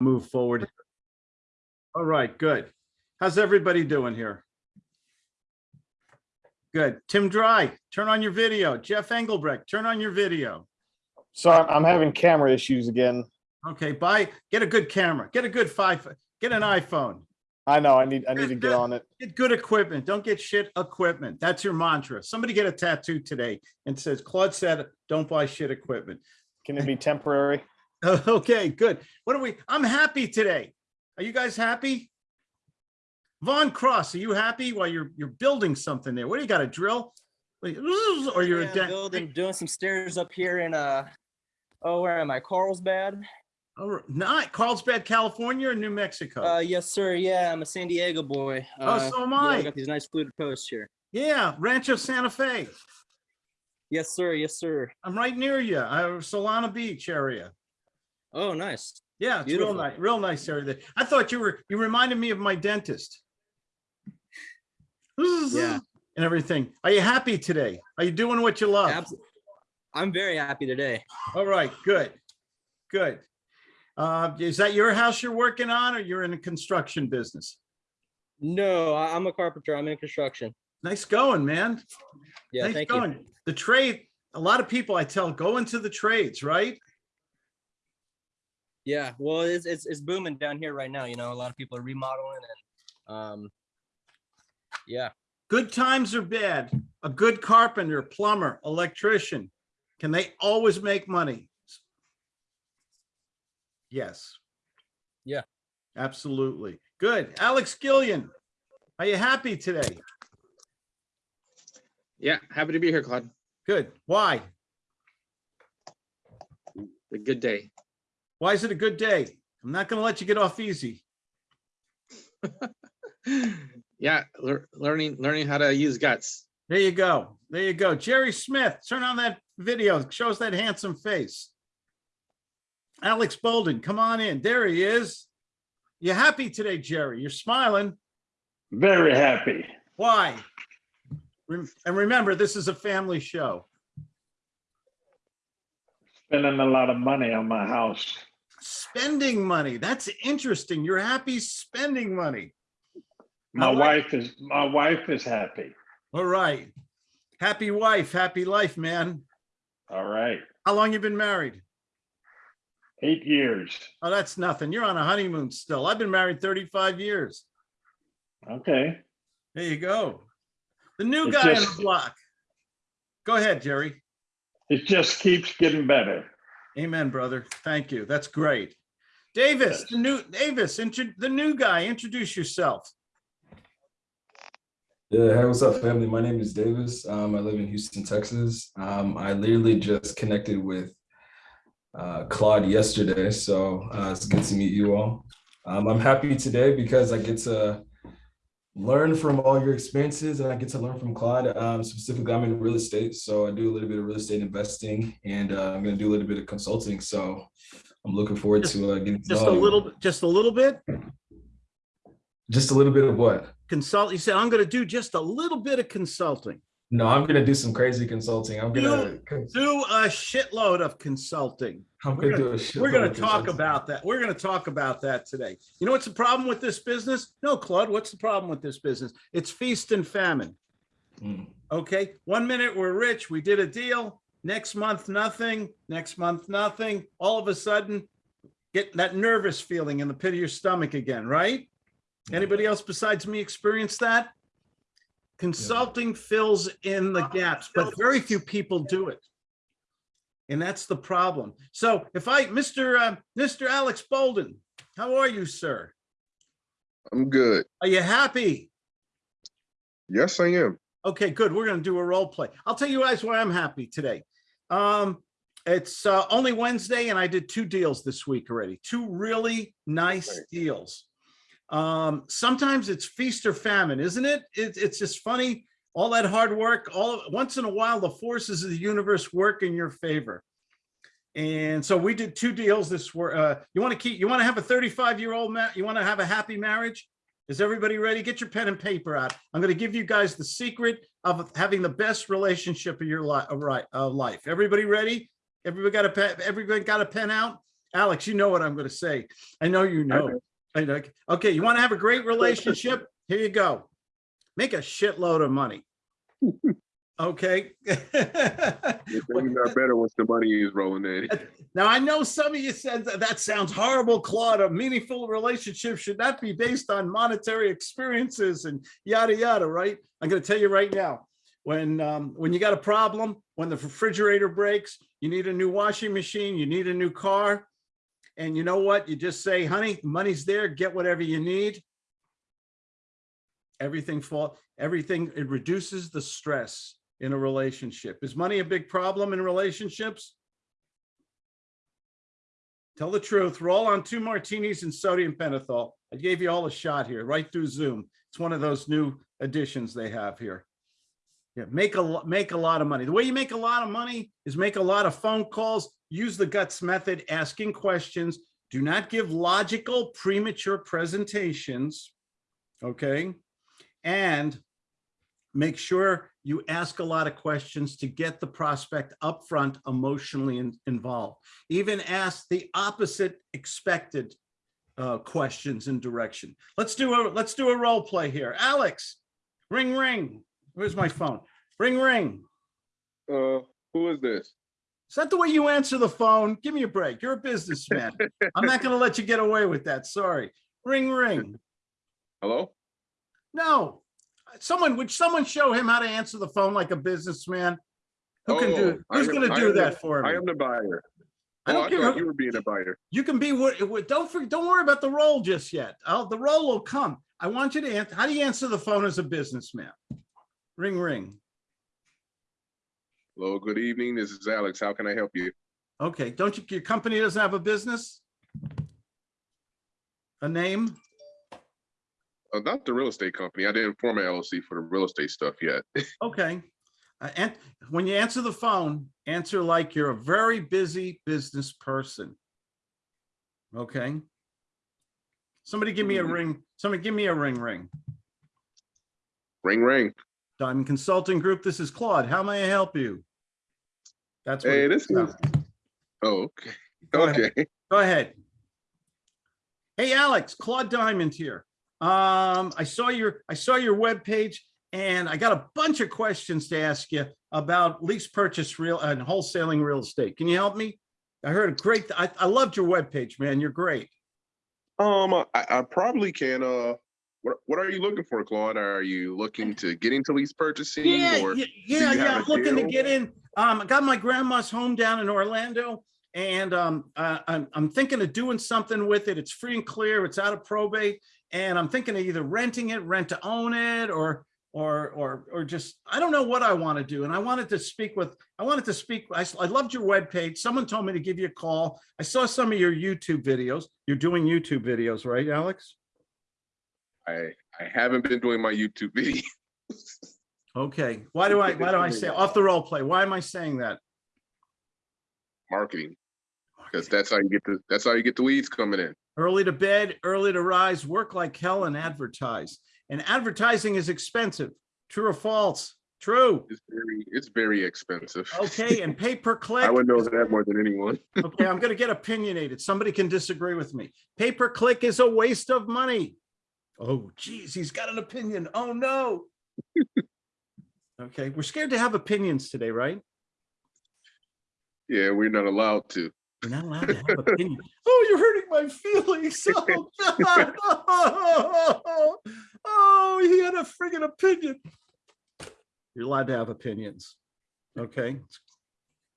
move forward. All right, good. How's everybody doing here? Good. Tim Dry, turn on your video. Jeff Engelbrecht, turn on your video. So I'm, I'm having camera issues again. Okay, buy, get a good camera, get a good five, get an iPhone. I know, I need, I need to get on it. Get good equipment. Don't get shit equipment. That's your mantra. Somebody get a tattoo today and says, Claude said, don't buy shit equipment. Can it be temporary? Okay, good. What are we, I'm happy today. Are you guys happy? Vaughn Cross, are you happy while you're, you're building something there? What do you got, a drill? Or you're Yeah, building, doing some stairs up here in uh oh where am I? Carlsbad. Oh, Not Carlsbad, California or New Mexico? Uh yes, sir. Yeah, I'm a San Diego boy. Oh, Uh, so am yeah, I. got these nice fluted posts here. Yeah, Rancho Santa Fe. Yes, sir. Yes, sir. I'm right near you. I Solana Beach area. Oh, nice. Yeah, it's real nice, real nice area there. I thought you were, you reminded me of my dentist. Yeah. And everything. Are you happy today? Are you doing what you love? Abs- I'm very happy today. All right, good, good. Uh, is that your house you're working on or you're in a construction business? No, I'm a carpenter. I'm in construction. Nice going, man. Yeah, Nice thank you. The trade, a lot of people I tell, go into the trades, right? Yeah, well, it's, it's it's booming down here right now. You know, a lot of people are remodeling and um, yeah. Good times or bad, a good carpenter, plumber, electrician, can they always make money? Yes. Yeah. Absolutely. Good. Alex Gillian, are you happy today? Yeah, happy to be here, Claude. Good. Why? A good day. Why is it a good day? I'm not gonna let you get off easy. Yeah, lear- learning learning how to use guts. There you go. There you go. Jerry Smith, turn on that video. Shows that handsome face. Alex Bolden, come on in. There he is. You happy today, Jerry? You're smiling. Very happy. Why? Rem- And remember, this is a family show. Spending a lot of money on my house. Spending money. That's interesting. You're happy spending money. My wife is, my wife is happy. All right. Happy wife, happy life, man. All right. How long you been married? Eight years. Oh, that's nothing. You're on a honeymoon still. I've been married 35 years. Okay. There you go. The new It guy on the block. Go ahead, Jerry. It just keeps getting better. Amen, brother. Thank you. That's great. Davis, the new Davis, the new guy, introduce yourself. Yeah, hey, what's up, family? My name is Davis. Um, I live in Houston, Texas. Um, I literally just connected with uh, Claude yesterday, so uh, it's good to meet you all. Um, I'm happy today because I get to learn from all your experiences and I get to learn from Claude. Um, specifically, I'm in real estate, so I do a little bit of real estate investing and uh, I'm going to do a little bit of consulting. So I'm looking forward to uh, getting Just a little, just a little bit. just a little bit of what? Consult, you said, I'm going to do just a little bit of consulting. No, I'm gonna do some crazy consulting. I'm gonna, Do a shitload of consulting. I'm We're gonna do. We're gonna talk about that. We're gonna talk about that today. You know what's the problem with this business? No, Claude, what's the problem with this business? It's feast and famine. Mm. Okay, one minute we're rich, we did a deal. Next month, nothing. Next month, nothing. All of a sudden, get that nervous feeling in the pit of your stomach again, right? Anybody else besides me experience that? Consulting fills in the gaps, but very few people do it. And that's the problem. So if I, Mr. uh, Mr. Alex Bolden, how are you, sir? I'm good. Are you happy? Yes, I am. Okay, good. We're gonna do a role play. I'll tell you guys why I'm happy today. Um, it's uh, only Wednesday and I did two deals this week already, two really nice deals. Um, sometimes it's feast or famine, isn't it? It- It's just funny, all that hard work, all, once in a while, the forces of the universe work in your favor. And so we did two deals this were, uh, you want to keep, you want to have a 35 year old, you want to have a happy marriage? Is everybody ready? Get your pen and paper out. I'm going to give you guys the secret of having the best relationship of your life, right, uh, life. Everybody ready? Everybody got a pen, everybody got a pen out? Alex, you know what I'm gonna say. I know you know. Okay, you want to have a great relationship? Here you go. Make a shitload of money. Okay. It's not better once the money is rolling in. Now, I know some of you said that, that sounds horrible, Claude. A meaningful relationship should not be based on monetary experiences and yada, yada, right? I'm gonna tell you right now, when, um, when you got a problem, when the refrigerator breaks, you need a new washing machine, you need a new car. And you know what? You just say, honey, money's there, get whatever you need. Everything fall, everything, it reduces the stress in a relationship. Is money a big problem in relationships? Tell the truth. Roll on two martinis and sodium pentothal. I gave you all a shot here, right through Zoom. It's one of those new additions they have here. Yeah, make a, make a lot of money. The way you make a lot of money is make a lot of phone calls, use the guts method, asking questions. Do not give logical premature presentations. Okay? And make sure you ask a lot of questions to get the prospect upfront emotionally in- involved. Even ask the opposite expected uh, questions and direction. Let's do a, let's do a role play here. Alex, ring, ring. Where's my phone? Ring, ring. Uh, who is this? Is that the way you answer the phone? Give me a break. You're a businessman. I'm not gonna let you get away with that. Sorry. Ring, ring. Hello? No. Someone, would someone show him how to answer the phone like a businessman? Who can do, Oh, I who's gonna I do am the- that for him? I am the buyer. I Oh, don't I care. who- you were being a buyer. You can be, what, don't, for- don't worry about the role just yet. Oh, the role will come. I want you to answer, how do you answer the phone as a businessman? Ring, ring. Hello, good evening. This is Alex. How can I help you? Okay, don't you, your company doesn't have a business? A name? Uh, not the real estate company. I didn't form an LLC for the real estate stuff yet. Okay. Uh, And when you answer the phone, answer like you're a very busy business person. Okay? Somebody give me a ring, somebody give me a ring, ring. Ring, ring. Diamond Consulting Group, this is Claude. How may I help you? That's what. Hey, it this is, oh, okay. Go ahead. Okay. Go ahead. Hey, Alex, Claude Diamond here. Um, I saw your, I saw your web page, and I got a bunch of questions to ask you about lease purchase real and wholesaling real estate. Can you help me? I heard a great, I, I loved your web page, man. You're great. Um, I, I probably can, uh, what, what are you looking for, Claude? Are you looking to get into lease purchasing Yeah, or? yeah, yeah, yeah. I'm looking to get in. Um, I got my grandma's home down in Orlando. And um, uh, I'm, I'm thinking of doing something with it. It's free and clear. It's out of probate. And I'm thinking of either renting it, rent to own it, or or or or just I don't know what I want to do. And I wanted to speak with I wanted to speak. I, I loved your webpage. Someone told me to give you a call. I saw some of your YouTube videos. You're doing YouTube videos, right, Alex? I, I haven't been doing my YouTube video. Okay. Why do I why do I say off the role play? Why am I saying that? marketing because that's how you get the that's how you get the leads coming in. Early to bed, early to rise, work like hell and advertise. And advertising is expensive. True or false? True. It's very it's very expensive. Okay, and pay per click. I would know that more than anyone. Okay, I'm gonna get opinionated. Somebody can disagree with me. Pay per click is a waste of money. Oh geez, he's got an opinion. Oh no. Okay, we're scared to have opinions today, right? Yeah, we're not allowed to. You're not allowed to have opinions. Oh, you're hurting my feelings. Oh, God. Oh, he had a friggin' opinion. You're allowed to have opinions. Okay?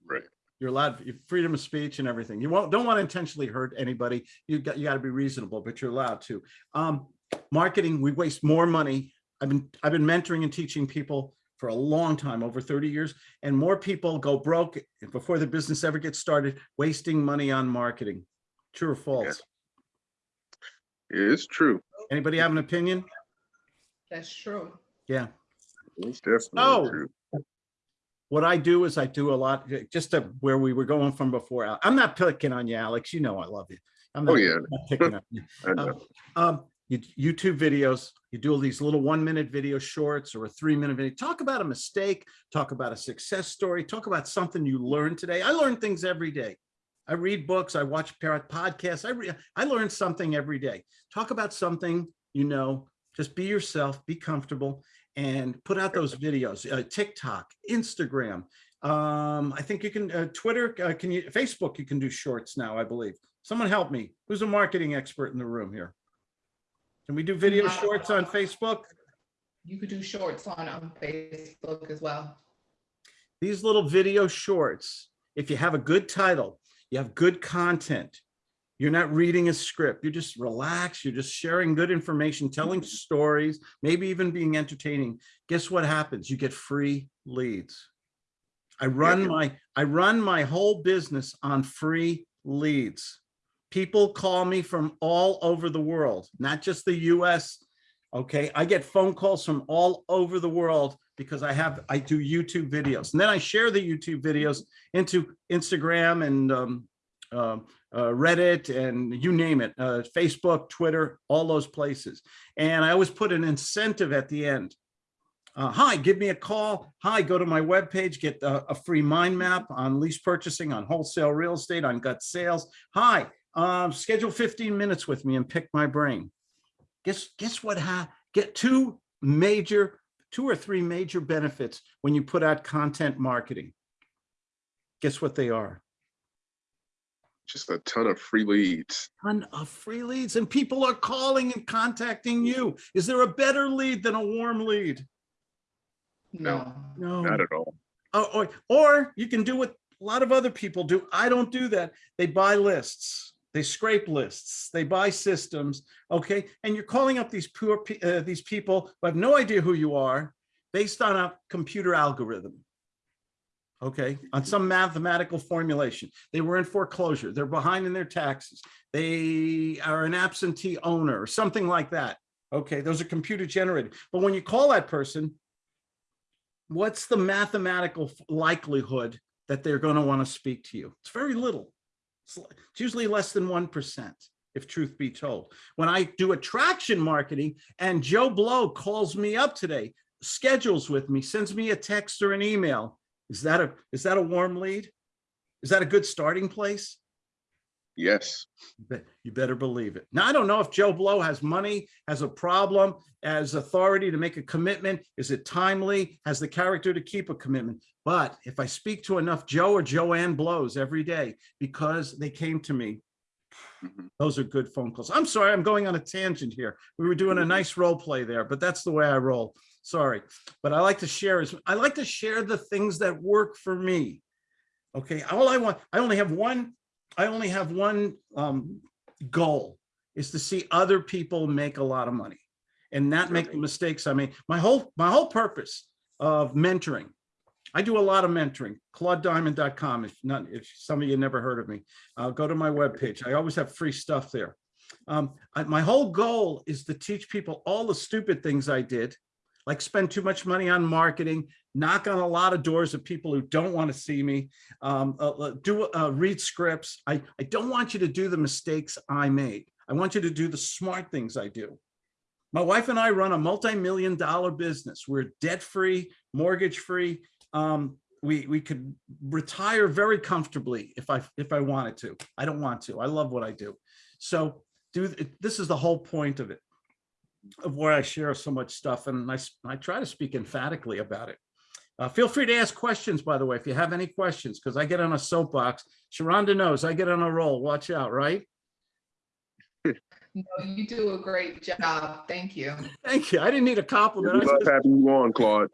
Right. You're allowed, freedom of speech and everything. You won't, don't want to intentionally hurt anybody. You got, you got to be reasonable, but you're allowed to. Um, marketing, we waste more money. I've been, I've been mentoring and teaching people for a long time, over 30 years, and more people go broke before the business ever gets started, wasting money on marketing. True or false? It's true. Anybody have an opinion? That's true. Yeah. It's definitely Oh. true. What I do is I do a lot, just to where we were going from before. I'm not picking on you, Alex. You know I love you. I'm Oh, not- yeah. I'm not picking on you. I know. Um, you, YouTube videos, you do all these little one minute video shorts or a three minute video, talk about a mistake, talk about a success story, talk about something you learned today. I learn things every day. I read books, I watch parrot podcasts, I re I learn something every day. Talk about something you know, just be yourself, be comfortable, and put out those videos, uh, TikTok, Instagram. Um, I think you can, uh, Twitter, uh, can you, Facebook, you can do shorts now, I believe. Someone help me. Who's a marketing expert in the room here? Can we do video shorts on Facebook? You could do shorts on, on Facebook as well. these little video shorts, if you have a good title, you have good content, you're not reading a script, you're just relaxed, you're just sharing good information, telling stories, maybe even being entertaining. Guess what happens? You get free leads. I run my, I run my whole business on free leads. People call me from all over the world, not just the US. Okay, I get phone calls from all over the world because I have, I do YouTube videos. And then I share the YouTube videos into Instagram and um, um, uh, Reddit and you name it, uh, Facebook, Twitter, all those places. And I always put an incentive at the end. Uh, hi, give me a call. Hi, go to my webpage, get a, a free mind map on lease purchasing, on wholesale real estate, on gut sales. Hi, um, schedule 15 minutes with me and pick my brain. Guess, guess what? Ha get two major, two or three major benefits when you put out content marketing. Guess what they are? Just a ton of free leads. ton of free leads and people are calling and contacting you. Is there a better lead than a warm lead? No. No. Not at all. Or, or, or you can do what a lot of other people do. I don't do that. They buy lists. They scrape lists. They buy systems. Okay. And you're calling up these poor, uh, these people who have no idea who you are based on a computer algorithm. Okay. On some mathematical formulation. They were in foreclosure. They're behind in their taxes. They are an absentee owner or something like that. Okay. Those are computer generated. But when you call that person, what's the mathematical likelihood that they're going to want to speak to you? It's very little. It's usually less than 1%, if truth be told. When I do attraction marketing and Joe Blow calls me up today, schedules with me, sends me a text or an email, is that a, is that a warm lead? Is that a good starting place? Yes. You better believe it. Now, I don't know if Joe Blow has money, has a problem, has authority to make a commitment. Is it timely? Has the character to keep a commitment? But if I speak to enough Joe or Joanne Blows every day because they came to me, Mhm. those are good phone calls. I'm sorry, I'm going on a tangent here. We were doing a nice role play there, but that's the way I roll. Sorry. But I like to share is I like to share the things that work for me. Okay, all I want, I only have one, I only have one um goal is to see other people make a lot of money and not make the mistakes I made. My whole, my whole purpose of mentoring. I do a lot of mentoring, claudediamond.com. If not, if some of you never heard of me, uh, go to my webpage. I always have free stuff there. Um, I- my whole goal is to teach people all the stupid things I did, like spend too much money on marketing, knock on a lot of doors of people who don't want to see me, um, uh, uh, do uh, read scripts. I, I don't want you to do the mistakes I made. I want you to do the smart things I do. My wife and I run a multi-million dollar business. We're debt-free, mortgage-free. Um, we, we could retire very comfortably if I, if I wanted to. I don't want to. I love what I do. So do, this is the whole point of it, of where I share so much stuff and I, I try to speak emphatically about it. Uh, feel free to ask questions, by the way, if you have any questions, because I get on a soapbox. Sharonda knows I get on a roll. Watch out, right? No, you do a great job. Thank you. Thank you. I didn't need a compliment. I love just- having you on, Claude.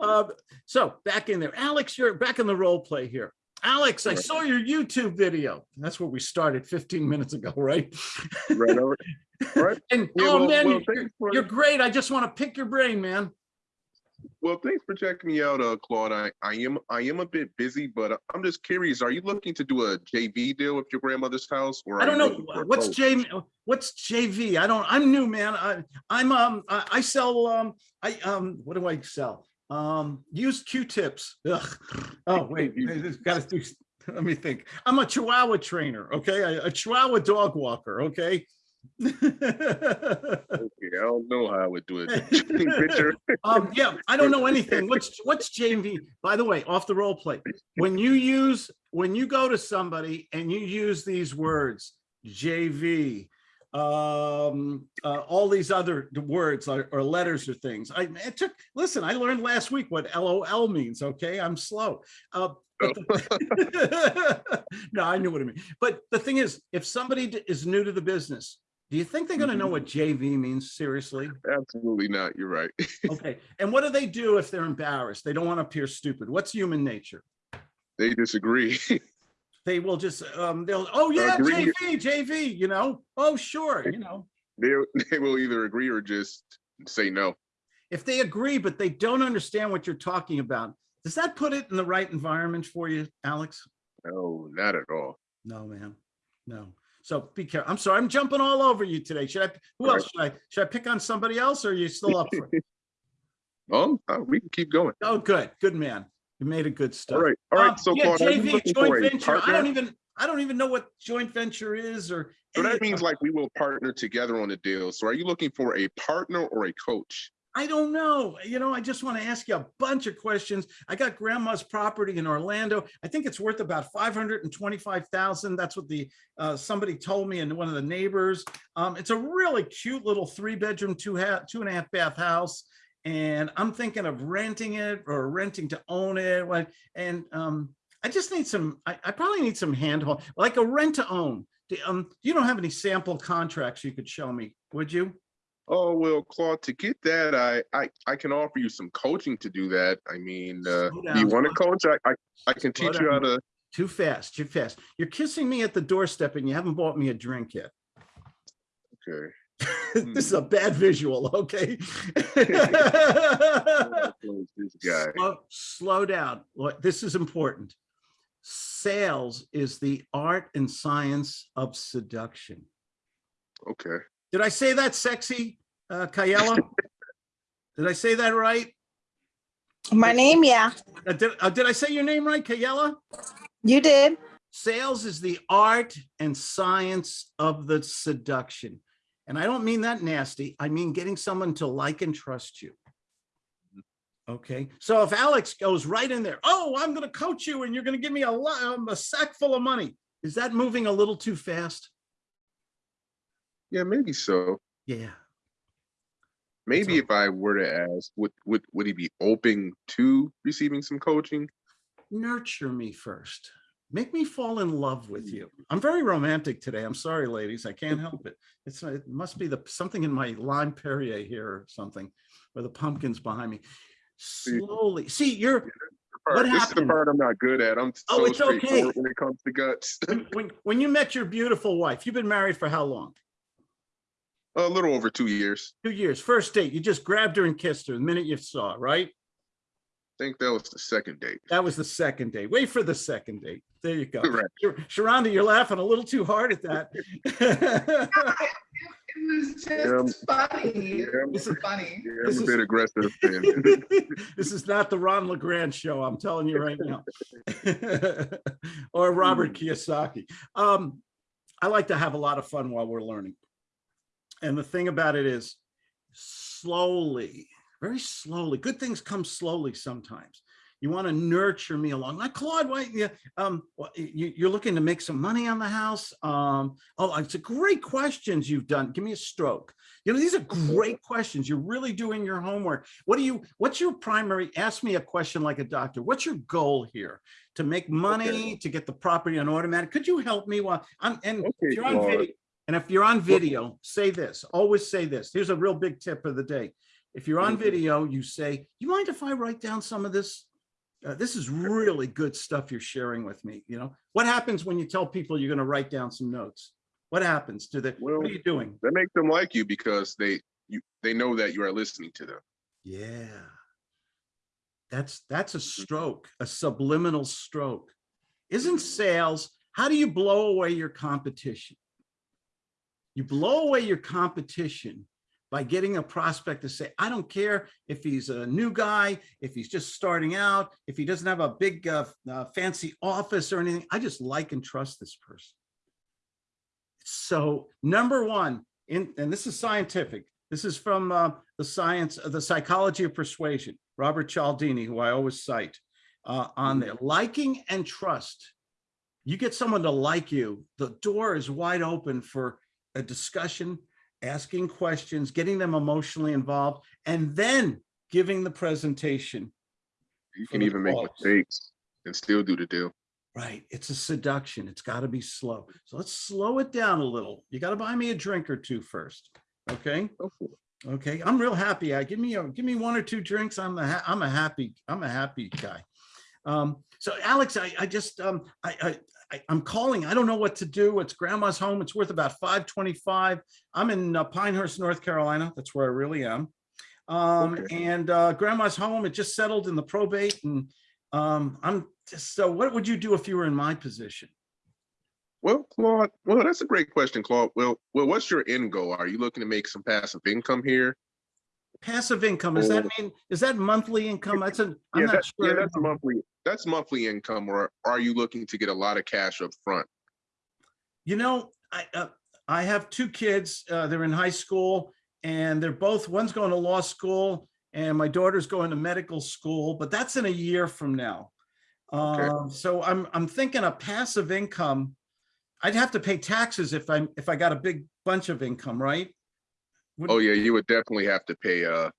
Uh, So back in there, Alex, you're back in the role play here. Alex, I saw your YouTube video. That's where we started 15 minutes ago, right? Right over. Right. And, Yeah, oh well- man, well, you're, for- you're great. I just want to pick your brain, man. Well, thanks for checking me out, uh, Claude. I, I am I am a bit busy, but I'm just curious. Are you looking to do a JV deal with your grandmother's house, or I don't know looking for a what's boat? J what's JV. I don't. I'm new, man. I, I'm um. I, I sell um. I um. What do I sell? Um. use Q-tips. Oh wait. Got to do. Let me think. I'm a Chihuahua trainer. Okay, a, a Chihuahua dog walker. Okay. Okay, I don't know how I would do it. Um, yeah, I don't know anything. What's, what's JV? By the way, off the role play. when you use, when you go to somebody and you use these words, JV, um, uh, all these other words or, or letters or things, I, it took, listen, I learned last week what LOL means, okay? I'm slow. Uh, the- No, I knew what it meant. But the thing is, if somebody is new to the business, do you think they're gonna know what JV means seriously? Absolutely not. You're right. Okay, and what do they do if they're embarrassed? They don't want to appear stupid. What's human nature? They disagree. They will just, um, they'll, oh yeah, Agree. JV, JV, you know, oh, sure, you know. They they will either agree or just say no. If they agree, but they don't understand what you're talking about, does that put it in the right environment for you, Alex? No, not at all. No, man, no. So be careful. I'm sorry, I'm jumping all over you today. Should I, who All right. else should I, should I pick on somebody else or are you still up for it? oh, uh, we can keep going. Oh, good, good man. You made a good stuff. All right, all Um. So yeah, Claude, JV, joint venture. I don't even, I don't even know what joint venture is or. So that means like we will partner together on a deal. So are you looking for a partner or a coach? I don't know. You know, I just want to ask you a bunch of questions. I got grandma's property in Orlando. I think it's worth about five hundred and twenty-five thousand. That's what the, uh, somebody told me and one of the neighbors. Um, it's a really cute little three-bedroom, two ha, two and a half bath house. And I'm thinking of renting it or renting to own it. And, um, I just need some, I, I probably need some handhold, like a rent to own. Do- Um, you don't have any sample contracts you could show me, would you? Oh, well, Claude, to get that, I, I, I can offer you some coaching to do that. I mean, uh, you want to coach? I, I, I can Slow teach you how down. to, Too fast, too fast. You're kissing me at the doorstep and you haven't bought me a drink yet. okay. This is a bad visual, okay? Slow- Slow down. This is important. Sales is the art and science of seduction. Okay. Did I say that sexy, uh, Kayela? Did I say that right? My name, yeah, Uh, Did, uh, did I say your name right, Kayela? you did. Sales is the art and science of the seduction. And I don't mean that nasty. I mean getting someone to like and trust you. Okay, so if Alex goes right in there, oh, I'm gonna coach you and you're gonna give me a lot, um, a sack full of money. Is that moving a little too fast? Yeah, maybe so. Yeah, Maybe all. if I were to ask, would, would, would he be open to receiving some coaching? nurture me first. Make me fall in love with hmm. you. I'm very romantic today. I'm sorry, ladies. I can't help it. It's, it must be the, something in my lime Perrier here or something, or the pumpkins behind me. Slowly, see, you're, Part- What This is the part I'm not good at. I'm Oh, so it's okay. when it comes to guts. when, when, when you met your beautiful wife, you've been married for how long? A little over two years. Two years. First date, you just grabbed her and kissed her the minute you saw, right? I think that was the second date. That was the second date. Wait for the second date. There you go. Right. You're- Sharonda, you're laughing a little too hard at that. It was Yeah. just funny. It Yeah. was funny. Yeah, This I'm a is- bit aggressive. This is not the Ron LeGrand show, I'm telling you right now. Or Robert Kiyosaki. Um, I like to have a lot of fun while we're learning. And the thing about it is slowly, very slowly, good things come slowly sometimes. You want to nurture me along. Like Claude, why, yeah, um, well, you, you're looking to make some money on the house. Um, oh, it's a great questions you've done. Give me a stroke. You know, these are great questions. You're really doing your homework. What do you, what's your primary, ask me a question like a doctor. What's your goal here? To make money, to get the property on automatic? Could you help me while I'm, and if you're on Claude. video, and if you're on video, say this, always say this. Here's a real big tip of the day. If you're on Mhm. video, you say, you mind if I write down some of this? Uh, this is really good stuff you're sharing with me, you know? What happens when you tell people you're gonna write down some notes? What happens to the, what are you doing? That makes them like you because they, you, they know that you are listening to them. Yeah. That's, that's a stroke, a subliminal stroke. Isn't sales, how do you blow away your competition? You blow away your competition by getting a prospect to say, I don't care if he's a new guy, if he's just starting out, if he doesn't have a big uh, uh, fancy office or anything, I just like and trust this person. So number one, in, and this is scientific. This is from uh, the science, uh, the psychology of persuasion, Robert Cialdini, who I always cite uh, on there. Liking and trust. You get someone to like you, the door is wide open for a discussion, asking questions, getting them emotionally involved, and then giving the presentation. You can even make mistakes and still do the deal. Right, it's a seduction. It's got to be slow. So let's slow it down a little. You got to buy me a drink or two first, okay? Go for it. Okay, I'm real happy. I give me a give me one or two drinks. I'm a ha- I'm a happy I'm a happy guy. Um, so Alex, I I just um I I I- I'm calling. I don't know what to do. It's grandma's home. It's worth about 525. I'm in uh, Pinehurst, North Carolina. That's where I really am. Um, Okay. and uh, grandma's home. It just settled in the probate, and um, I'm just so. What would you do if you were in my position? Well, Claude, well, that's a great question, Claude. Well, well, what's your end goal? Are you looking to make some passive income here? Passive income. Does that Oh. mean is that monthly income? That's a. I'm Yeah, not that, yeah, sure. that's monthly. That's monthly income, or are you looking to get a lot of cash up front? You know, I, uh, I have two kids, uh, they're in high school and they're both, one's going to law school and my daughter's going to medical school, but that's in a year from now. Okay. Um, so I'm, I'm thinking a passive income. I'd have to pay taxes if I, if I got a big bunch of income, right? Would- Oh yeah, you would definitely have to pay uh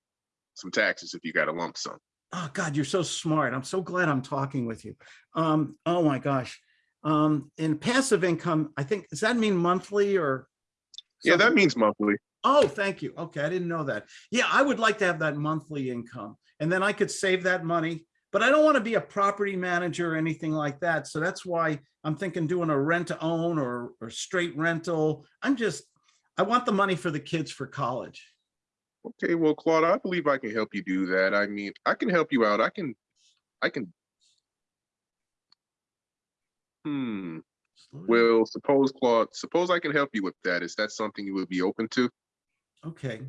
some taxes if you got a lump sum. Oh God, you're so smart. I'm so glad I'm talking with you. Um, oh my gosh. Um, in passive income, I think, does that mean monthly or? Yeah, that means monthly. Oh, thank you. Okay, I didn't know that. Yeah, I would like to have that monthly income and then I could save that money. But I don't want to be a property manager or anything like that. So that's why I'm thinking doing a rent to own or, or straight rental. I'm just, I want the money for the kids for college. Okay, well, Claude, I believe I can help you do that. I mean, I can help you out. I can, I can. Hmm. Well, suppose Claude, suppose I can help you with that. Is that something you would be open to? Okay.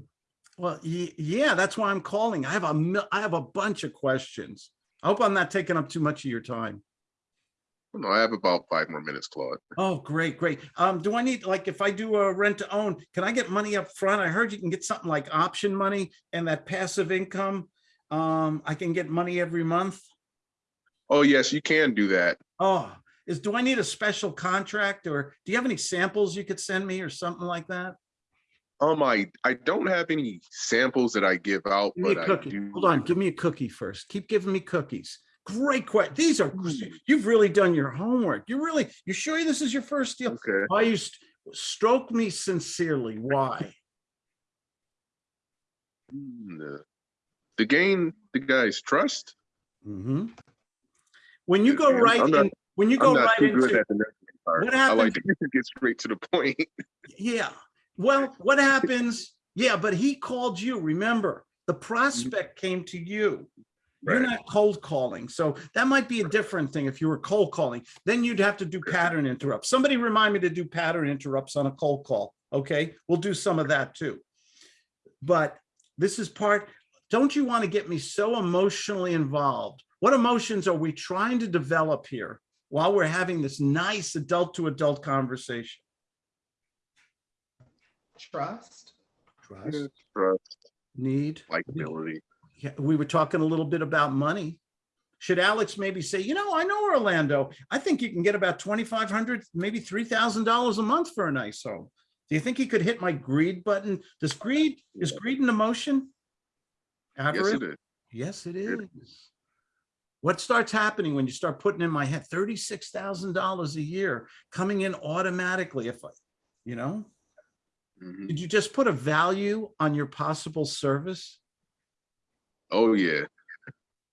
Well, yeah, that's why I'm calling. I have a I have a bunch of questions. I hope I'm not taking up too much of your time. No, I have about five more minutes, Claude. Oh, great, great. Um, do I need, like, if I do a rent to own, can I get money up front? I heard you can get something like option money and that passive income. Um, I can get money every month. Oh, yes, you can do that. Oh, is, do I need a special contract or do you have any samples you could send me or something like that? Um, I, I don't have any samples that I give out, Give but a I cookie. do. Hold on, give me a cookie first. Keep giving me cookies. Great question. These are, Hmm. you've really done your homework. You really, you sure this is your first deal? Okay. Why you st- stroke me sincerely? Why? Hmm, the- To gain the guy's trust. hmm When you go I'm- right I'm not- in, when you go right into, at the part. What I like to get straight to the point. yeah. Well, what happens? Yeah, but he called you, remember? The prospect came to you. You're Right. not cold calling. So that might be a different thing if you were cold calling. Then you'd have to do pattern interrupts. Somebody remind me to do pattern interrupts on a cold call. Okay, we'll do some of that too. But this is part, don't you want to get me so emotionally involved? What emotions are we trying to develop here while we're having this nice adult to adult conversation? Trust. Trust, Trust, need. likability. We were talking a little bit about money. Should Alex maybe say, you know, I know Orlando. I think you can get about twenty-five hundred, maybe three thousand dollars a month for a nice home. Do you think he could hit my greed button? Does greed, is greed an emotion? Yes, it is. Yes, it is. What starts happening when you start putting in my head thirty-six thousand dollars a year coming in automatically if I, you know? Mhm. Did you just put a value on your possible service? Oh, yeah.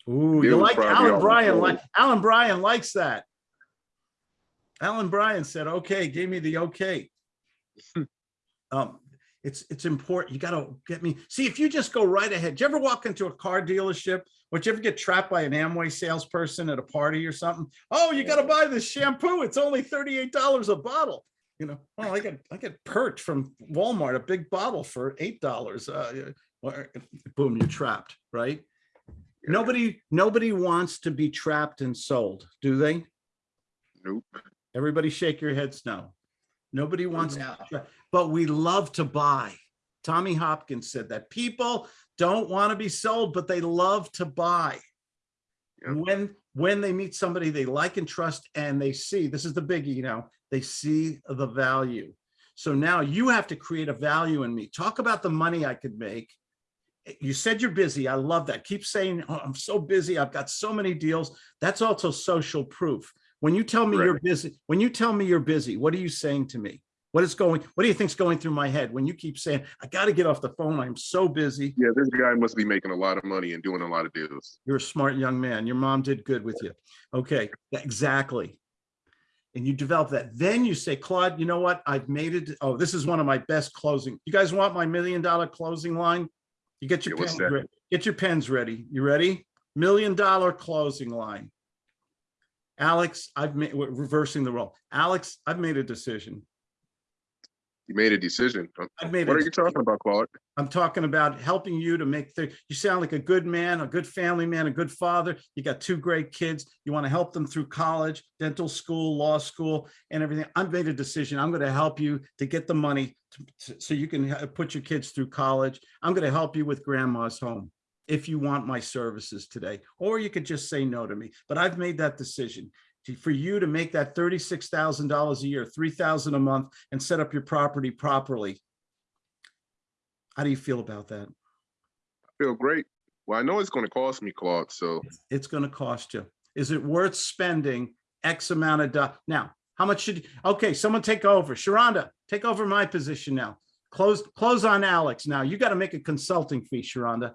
Ooh, It you like Alan Bryan, like Alan Bryan likes that. Alan Bryan said, okay, gave me the okay. Um, it's, it's important. You gotta get me, see, if you just go right ahead, do you ever walk into a car dealership? Or you ever get trapped by an Amway salesperson at a party or something? Oh, you gotta buy this shampoo. It's only thirty-eight dollars a bottle. You know, oh, I get, I get perch from Walmart, a big bottle for eight dollars. Uh, or- uh, boom, you're trapped, right? Nobody, nobody wants to be trapped and sold, do they? Nope. Everybody shake your heads no. Nobody wants, No. but we love to buy. Tommy Hopkins said that people don't want to be sold, but they love to buy. Yep. When, when they meet somebody they like and trust and they see, this is the biggie, you know, they see the value. So now you have to create a value in me. Talk about the money I could make. You said you're busy. I love that. Keep saying, "Oh, I'm so busy. I've got so many deals. That's also social proof. When you tell me you're busy, when you tell me you're busy, what are you saying to me? What is going, what do you think's going through my head when you keep saying, I got to get off the phone. I'm so busy. Yeah, this guy must be making a lot of money and doing a lot of deals. You're a smart young man. Your mom did good with you. Okay, exactly. And you develop that. Then you say, Claude, you know what? I've made it. Oh, this is one of my best closing. You guys want my million dollar closing line? You get your pens ready. Get your pens ready. You ready? Million dollar closing line. Alex, I've made, reversing the role. Alex, I've made a decision. You made a decision. I've made. What are you talking about, Claude? I'm talking about helping you to make the, you sound like a good man, a good family man, a good father. You got two great kids. You want to help them through college, dental school, law school, and everything. I've made a decision. I'm going to help you to get the money to- to- so you can put your kids through college. I'm going to help you with grandma's home if you want my services today, or you could just say no to me. But I've made that decision to- for you to make that thirty-six thousand dollars a year, three thousand a month, and set up your property properly. How do you feel about that? I feel great. Well, I know it's gonna cost me, Claude, so It's gonna cost you. Is it worth spending X amount of dollars? Now, how much should, okay, someone take over. Sharonda, take over my position now. Close, close on Alex. Now, you gotta make a consulting fee, Sharonda.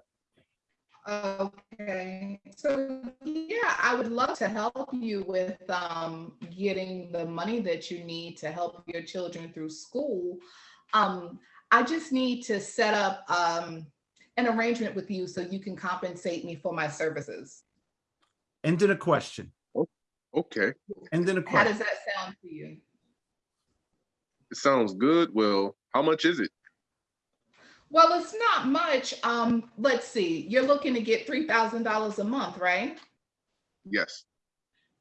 Okay, so yeah, I would love to help you with um getting the money that you need to help your children through school. Um, I just need to set up um an arrangement with you so you can compensate me for my services. And then a question. okay. And then a question. How does that sound to you? It sounds good. Well, how much is it? Well, it's not much. Um, let's see, you're looking to get three thousand dollars a month, right? Yes.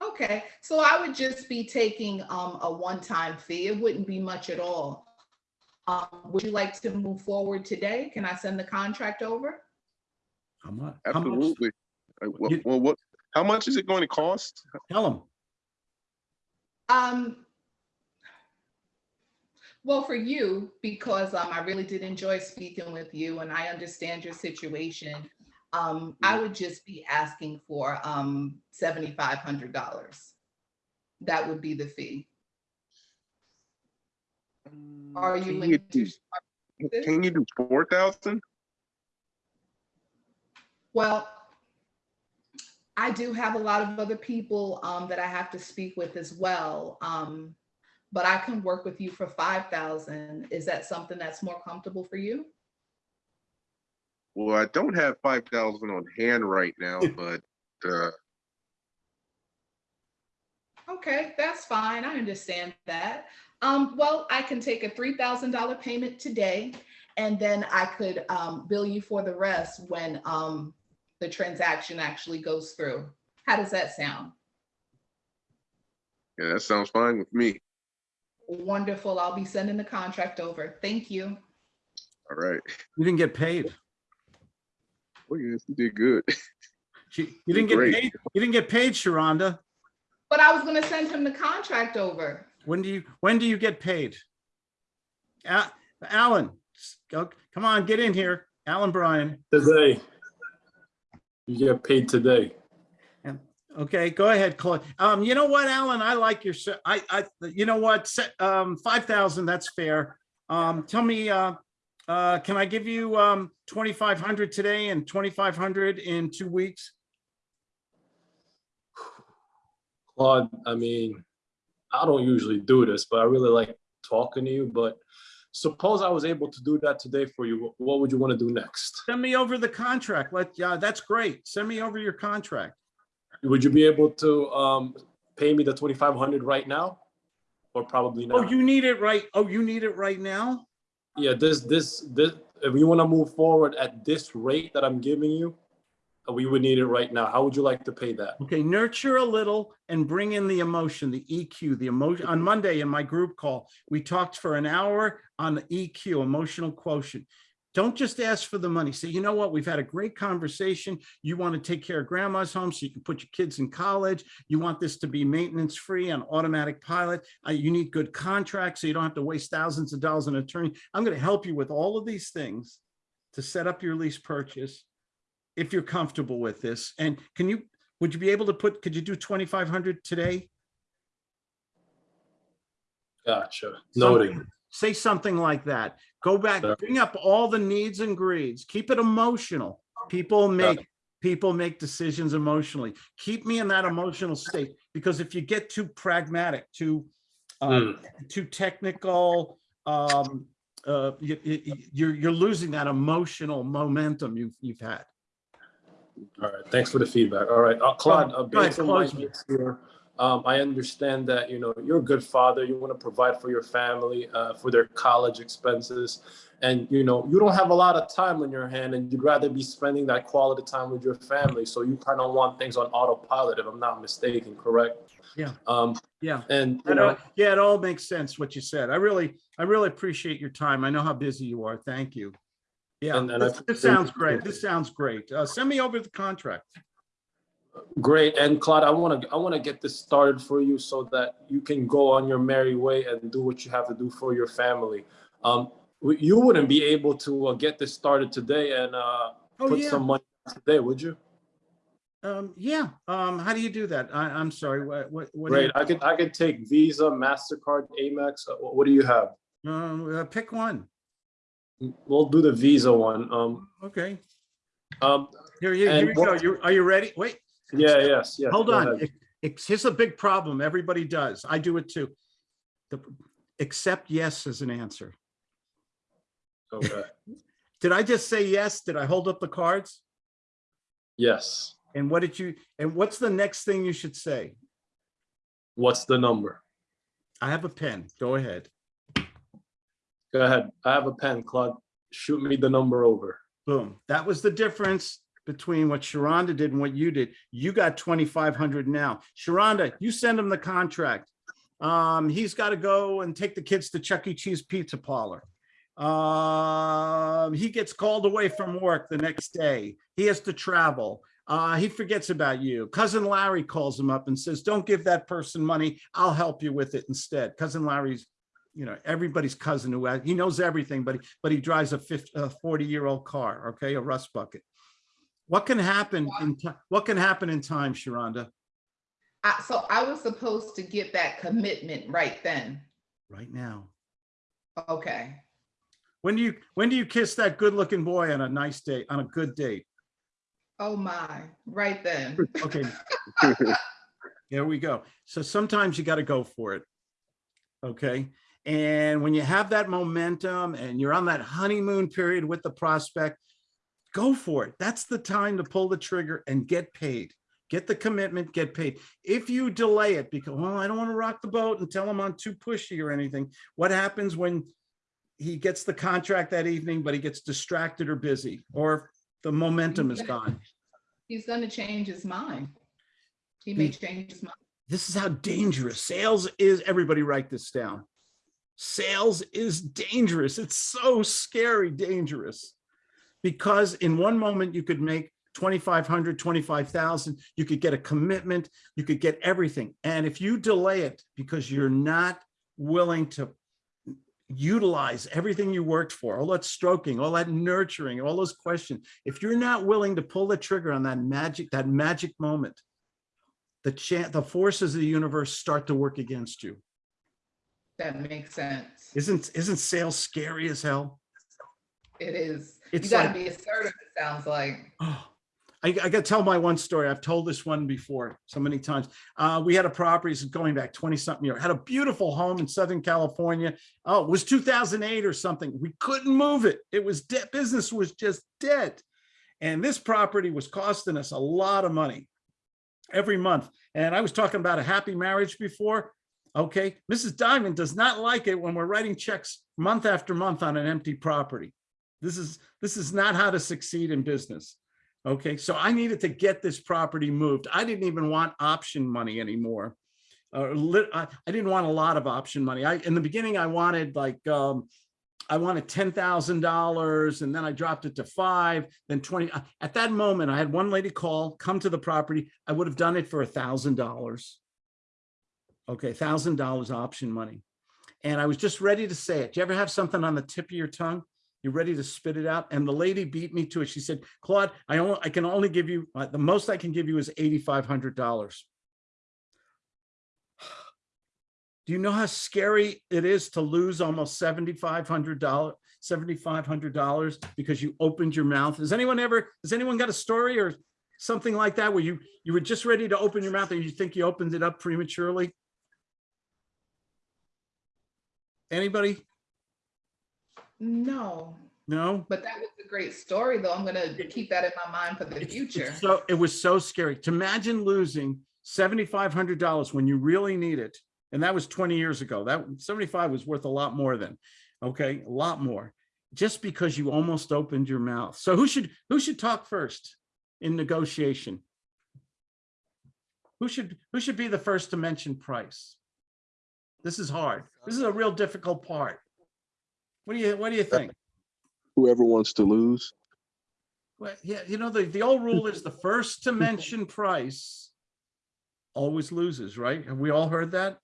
Okay, so I would just be taking um a one-time fee. It wouldn't be much at all. Um, would you like to move forward today? Can I send the contract over? How much? How much? Absolutely. Uh, Well, You- well, what, how much is it going to cost? Tell them. Um, well, for you, because um I really did enjoy speaking with you and I understand your situation. Um, I would just be asking for um seventy-five hundred dollars. That would be the fee. Are you Can willing to? do- Can you do four thousand? Well, I do have a lot of other people um, that I have to speak with as well. Um, but I can work with you for five thousand. Is that something that's more comfortable for you? Well, I don't have five thousand on hand right now, but, uh, Okay, that's fine. I understand that. Um, well, I can take a three thousand dollar payment today, and then I could um, bill you for the rest when um, the transaction actually goes through. How does that sound? yeah, that sounds fine with me. Wonderful. I'll be sending the contract over. Thank you. All right. You didn't get paid. Oh, yes, you did good. You you didn't get Great. paid. You didn't get paid, Sharonda. But I was gonna send him the contract over. When do you, when do you get paid? A- Alan, go, come on, get in here. Alan Bryan. Today. You get paid today. Okay, go ahead, Claude. Um, you know what, Alan, I like your, I, I, you know what, um, five thousand, that's fair. Um, tell me, uh, uh, can I give you, um, twenty-five hundred today and twenty-five hundred in two weeks? Claude, I mean, I don't usually do this, but I really like talking to you. But suppose I was able to do that today for you, what would you want to do next? Send me over the contract. Let, yeah, that's great. Send me over your contract. Would you be able to um, pay me the 2,500 right now? Or probably not? Oh, you need it right, oh, you need it right now? Yeah, this, this, this, if you want to move forward at this rate that I'm giving you, we would need it right now. How would you like to pay that? Okay, nurture a little and bring in the emotion, the EQ, the emotion. On Monday in my group call, we talked for an hour on the EQ, emotional quotient. Don't just ask for the money. Say, you know what? We've had a great conversation. You want to take care of grandma's home so you can put your kids in college. You want this to be maintenance free on automatic pilot. Uh, you need good contracts so you don't have to waste thousands of dollars on an attorney. I'm going to help you with all of these things to set up your lease purchase if you're comfortable with this. And can you, would you be able to put, could you do 2,500 today? Gotcha. Noted. Something- Say something like that. Go back, bring up all the needs and greeds. Keep it emotional. People make, people make decisions emotionally. Keep me in that emotional state, because if you get too pragmatic, too, uh, too technical, um, uh, you, you, you're, you're losing that emotional momentum you've, you've had. All right, thanks for the feedback. All right, uh, Claude, uh, based on my here, um, I understand that, you know, you're a good father, you want to provide for your family, uh, for their college expenses. And, you know, you don't have a lot of time on your hand and you'd rather be spending that quality time with your family. So you kind of want things on autopilot, if I'm not mistaken, correct? Yeah. Um, Yeah. and, you know, yeah, it all makes sense what you said. I really, I really appreciate your time. I know how busy you are. Thank you. Yeah, And- and I this- this sounds great. This sounds great. Uh, send me over the contract. Great, and Claude, I want to I want to get this started for you so that you can go on your merry way and do what you have to do for your family. Um, you wouldn't be able to uh, get this started today and uh, Oh, put yeah. some money today, would you? Um, yeah, um, how do you do that? I, I'm sorry, what, what? what Great, I could I could take Visa, Mastercard, Amex. Uh, what, do you have? Um, uh, pick one. We'll do the Visa one. Um, Okay, um, here, here, here you go. You, are you ready? Wait, yeah, yes, hold go on. It- It's, here's a big problem. Everybody does. I do it too. The, accept yes as an answer. Okay. Did I just say yes? Did I hold up the cards? Yes. And what did you, and what's the next thing you should say? What's the number? I have a pen. Go ahead. Go ahead. I have a pen, Claude. Shoot me the number over. Boom. That was the difference between what Sharonda did and what you did. You got 2,500 now. Sharonda, you send him the contract. Um, he's got to go and take the kids to Chuck E. Cheese Pizza Parlor. Um, he gets called away from work the next day. He has to travel. Uh, he forgets about you. Cousin Larry calls him up and says, don't give that person money. I'll help you with it instead. Cousin Larry's, you know, everybody's cousin who, has- he knows everything, but, he- but he drives a 50, a 40 year old car, okay, a rust bucket. What can happen in, what can happen in time, Sharonda? I, so I was supposed to get that commitment right then. Right now. Okay. When do you, when do you kiss that good looking boy on a nice date, on a good date? Oh my, right then. Okay. There we go. So sometimes you got to go for it. Okay. And when you have that momentum and you're on that honeymoon period with the prospect, go for it. That's the time to pull the trigger and get paid. Get the commitment, get paid. If you delay it because, well, I don't want to rock the boat and tell him I'm too pushy or anything. What happens when he gets the contract that evening, but he gets distracted or busy or the momentum is gone? He's gonna change his mind. He may change his mind. This is how dangerous sales is. Everybody write this down. Sales is dangerous. It's so scary dangerous. Because in one moment you could make 2,500, 25,000, you could get a commitment, you could get everything. And if you delay it because you're not willing to utilize everything you worked for, all that stroking, all that nurturing, all those questions, if you're not willing to pull the trigger on that magic, that magic moment, the chan the forces of the universe start to work against you. That makes sense. Isn't, isn't sales scary as hell? It is. You It's gotta like- be assertive, it sounds like. Oh, I, I gotta tell my one story. I've told this one before so many times. Uh, we had a property, going back 20 something year, had a beautiful home in Southern California. Oh, it was 2008 or something. We couldn't move it. It was dead. Business was just dead. And this property was costing us a lot of money every month. And I was talking about a happy marriage before. Okay, Mrs. Diamond does not like it when we're writing checks month after month on an empty property. This is, this is not how to succeed in business. Okay, so I needed to get this property moved. I didn't even want option money anymore. Uh, I, didn't want a lot of option money. I, in the beginning, I wanted like, um, I wanted ten thousand dollars and then I dropped it to five, then twenty. uh, At that moment, I had one lady call, come to the property. I would have done it for a thousand dollars. Okay, thousand dollars option money. And I was just ready to say it. Do you ever have something on the tip of your tongue? You're ready to spit it out? And the lady beat me to it. She said, Claude, I only, I can only give you, uh, the most I can give you is eighty-five hundred dollars. Do you know how scary it is to lose almost seventy-five hundred dollars, seventy-five hundred dollars because you opened your mouth? Has anyone ever, has anyone got a story or something like that where you, you were just ready to open your mouth and you think you opened it up prematurely? Anybody? No, No? but that was a great story, though. I'm gonna keep that in my mind for the It's- future. it's So it was so scary to imagine losing seventy-five hundred dollars when you really need it. And that was twenty years ago. That seventy-five was worth a lot more than, okay, a lot more. Just because you almost opened your mouth. So who should, who should talk first in negotiation? Who should, who should be the first to mention price? This is hard. This is a real difficult part. What do you, what do you think? Whoever wants to lose. Well, yeah, you know, the, the old rule is the first to mention price always loses, right? Have we all heard that?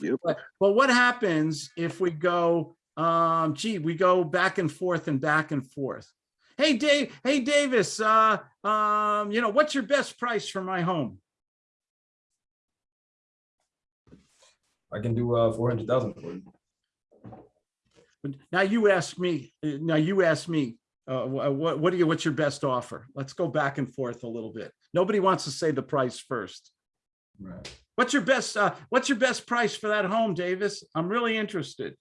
Yep. But, but what happens if we go, um, gee, we go back and forth and back and forth? Hey, Dave, hey, Davis, uh, um, you know, what's your best price for my home? I can do uh, 400,000 for you. Now you ask me, uh, now you ask me, uh, what, what do you, what's your best offer? Let's go back and forth a little bit. Nobody wants to say the price first. Right. What's your best, uh, what's your best price for that home, Davis? I'm really interested.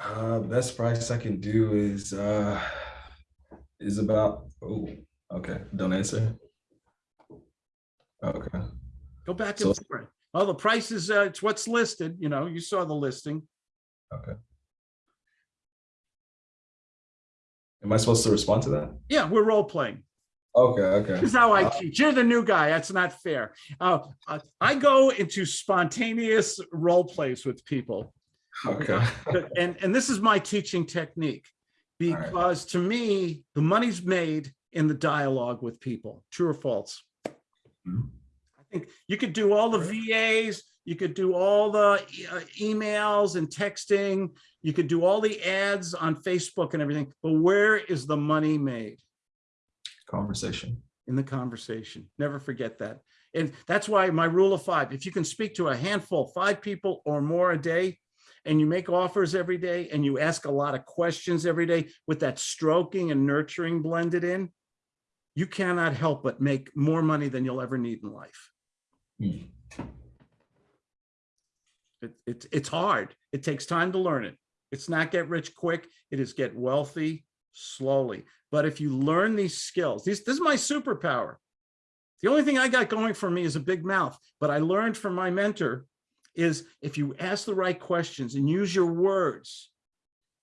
Uh, best price I can do is uh, is about. Oh, okay. Don't answer. Okay. Go back So- and forth. Oh, the price is, uh, it's what's listed, you know, you saw the listing. Okay. Am I supposed to respond to that? Yeah, we're role playing. Okay. Okay. This is how I teach. You're the new guy. That's not fair. Uh, uh, I go into spontaneous role plays with people. Okay. And, and this is my teaching technique. right. Because to me, the money's made in the dialogue with people, true or false? Mhm. I think you could do all the VAs, you could do all the uh, emails and texting, you could do all the ads on Facebook and everything, but where is the money made? Conversation. in the conversation. Never forget that. And that's why my rule of five, if you can speak to a handful, five people or more a day, and you make offers every day and you ask a lot of questions every day with that stroking and nurturing blended in, you cannot help but make more money than you'll ever need in life. Hmm. It, it's it's hard. It takes time to learn it. It's not get rich quick. It is get wealthy slowly. But if you learn these skills, these, this is my superpower. The only thing I got going for me is a big mouth, but I learned from my mentor is if you ask the right questions and use your words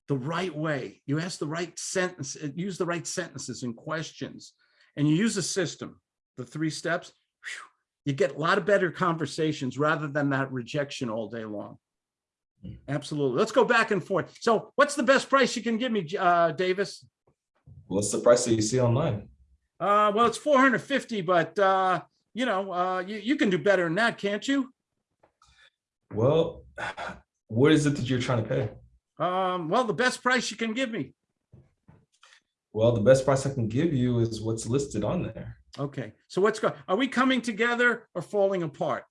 the right way, you ask the right sentence, uh, use the right sentences and questions, and you use a system, the three steps, you get a lot of better conversations rather than that rejection all day long. Absolutely. Let's go back and forth. So what's the best price you can give me, uh, Davis? What's the price that you see online? Uh, well, it's 450, but, uh, you know, uh, you, you can do better than that, can't you? Well, what is it that you're trying to pay? Um, well, the best price you can give me. Well, the best price I can give you is what's listed on there. Okay, so what's going? are we coming together or falling apart?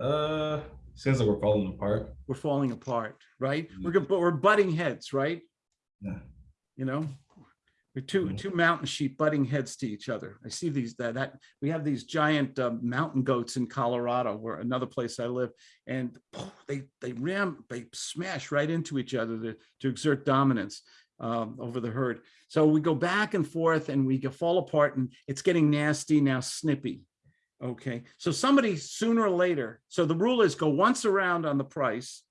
Uh, seems like we're falling apart. We're falling apart, right? We're, go- but we're butting heads, right? Yeah. You know? We're two, Mhm. two mountain sheep butting heads to each other. I see these, that, that, we have these giant uh, mountain goats in Colorado, where another place I live, and they, they ram, they smash right into each other to, to exert dominance um, over the herd. So we go back and forth and we fall apart and it's getting nasty now snippy. Okay, so somebody sooner or later, so the rule is go once around on the price,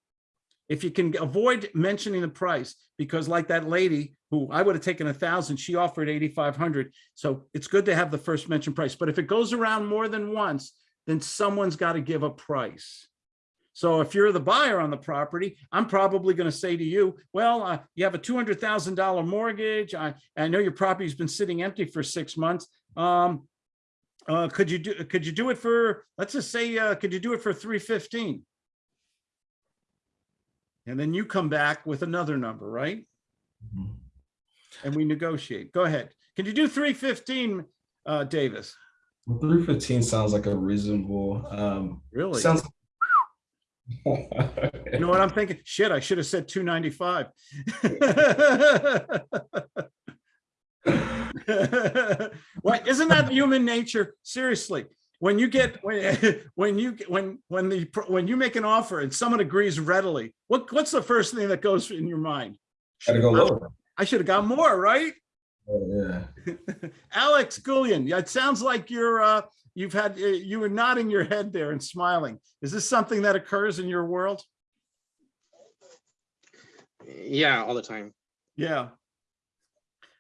If you can avoid mentioning the price, because like that lady who I would have taken a thousand, she offered 8,500. So it's good to have the first mention price, but if it goes around more than once, then someone's got to give a price. So if you're the buyer on the property, I'm probably going to say to you, well, uh, you have a $200,000 mortgage. I, I know your property's been sitting empty for six months. Um, uh, could you do, could you do it for, let's just say, uh, could you do it for 315? And then you come back with another number, right? Mhm. And we negotiate. Go ahead. Can you do 315, uh, Davis? Well, Three fifteen sounds like a reasonable, um, Really? sounds. You know what I'm thinking? Shit, I should have said 295. What, isn't that human nature? Seriously, when you get, when, when you, when, when the, when you make an offer and someone agrees readily, what, what's the first thing that goes in your mind? Gotta go lower. I should have got more, right? Oh, Yeah. Alex Goulian, it sounds like you're, uh, you've had, uh, you were nodding your head there and smiling. Is this something that occurs in your world? Yeah, all the time. Yeah.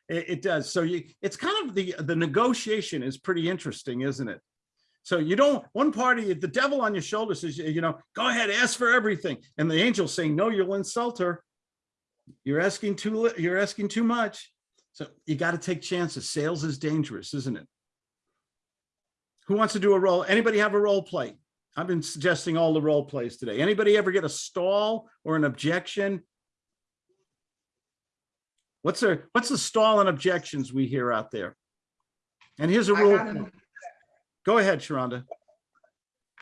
It, it does. So you, it's kind of the, the negotiation is pretty interesting, isn't it? So you don't, one party, the devil on your shoulder says, you know, go ahead, ask for everything. And the angel saying, no, you'll insult her. You're asking too, you're asking too much. So you got to take chances. Sales is dangerous, isn't it? Who wants to do a role? Anybody have a role play? I've been suggesting all the role plays today. Anybody ever get a stall or an objection? What's the, what's the stall and objections we hear out there? And here's a rule. Go ahead, Sharonda.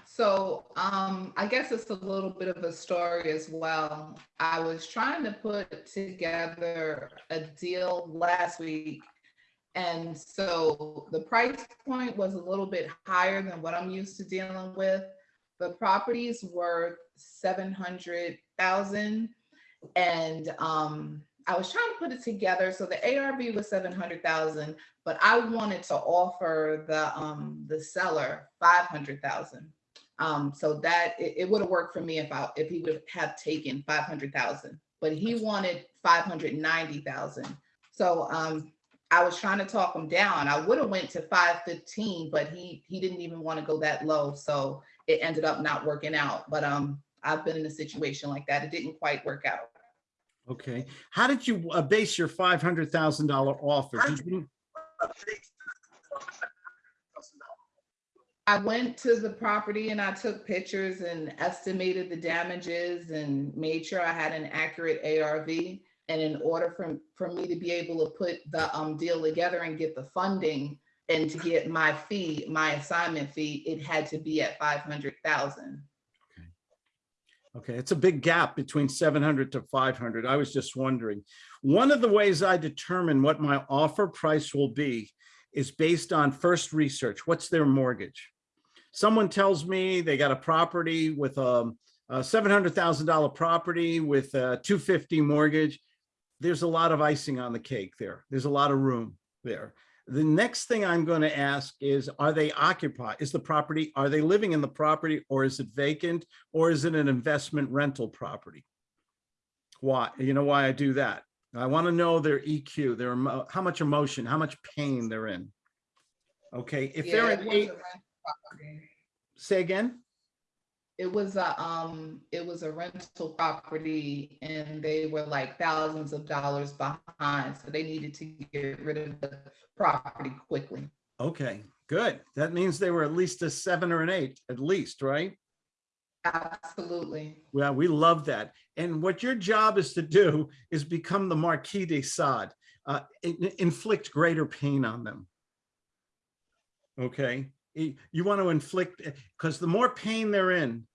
So um, I guess it's a little bit of a story as well. I was trying to put together a deal last week. And so the price point was a little bit higher than what I'm used to dealing with. The property's worth seven hundred thousand. And um, I was trying to put it together. So the ARV was seven hundred thousand, but I wanted to offer the um, the seller five hundred thousand. Um, so that it, it would have worked for me if I if he would have taken five hundred thousand, but he wanted five hundred ninety thousand. So um, I was trying to talk him down. I would have went to five fifteen, but he he didn't even want to go that low. So it ended up not working out. But um, I've been in a situation like that. It didn't quite work out. Okay. How did you uh, base your $500,000 offer? You- I went to the property and I took pictures and estimated the damages and made sure I had an accurate ARV. And in order for, for me to be able to put the um, deal together and get the funding and to get my fee, my assignment fee, it had to be at five hundred thousand. Okay, Okay, it's a big gap between 700 to 500. I was just wondering. One of the ways I determine what my offer price will be is based on first research. What's their mortgage? Someone tells me they got a property with um, a $700,000 property with a 250 mortgage. There's a lot of icing on the cake there. There's a lot of room there. The next thing I'm going to ask is, are they occupied? Is the property, are they living in the property or is it vacant? Or is it an investment rental property? Why, you know why I do that? I want to know their EQ, their, how much emotion, how much pain they're in. Okay, if Yeah, they're in eight, say again? It was a, um, it was a rental property and they were like thousands of dollars behind, so they needed to get rid of the property quickly. Okay, good. That means they were at least a seven or an eight, at least, right? Absolutely. Well, we love that. And what your job is to do is become the Marquis de Sade, uh, inflict greater pain on them. Okay, you want to inflict, eh, because the more pain they're in.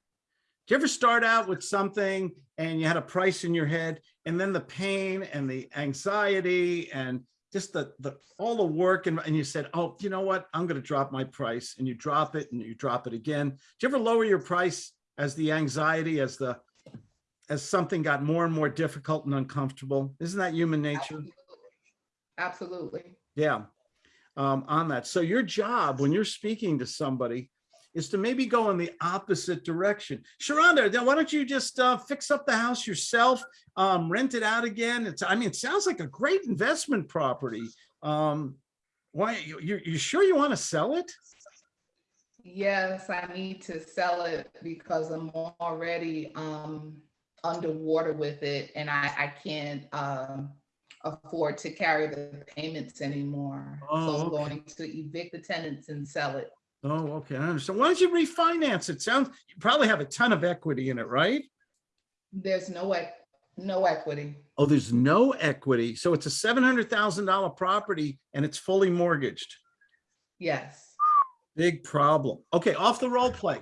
Do you ever start out with something and you had a price in your head and then the pain and the anxiety and just the, the, all the work and, and you said, oh, you know what? I'm going to drop my price and you drop it and you drop it again. Do you ever lower your price as the anxiety, as the, as something got more and more difficult and uncomfortable? Isn't that human nature? Absolutely. Yeah, um, on that. So your job, when you're speaking to somebody, is to maybe go in the opposite direction. Sharonda, why don't you just uh, fix up the house yourself, um, rent it out again? It's, I mean, it sounds like a great investment property. Um, why, you, you you sure you want to sell it? Yes, I need to sell it because I'm already um underwater with it and I I can't um afford to carry the payments anymore. So Oh, I'm okay. going to evict the tenants and sell it. Oh, okay, I understand. Why don't you refinance it? Sounds, you probably have a ton of equity in it, right? There's no eq- no equity. Oh, there's no equity. So it's a seven hundred thousand dollar property and it's fully mortgaged. Yes. Big problem. Okay, off the role play.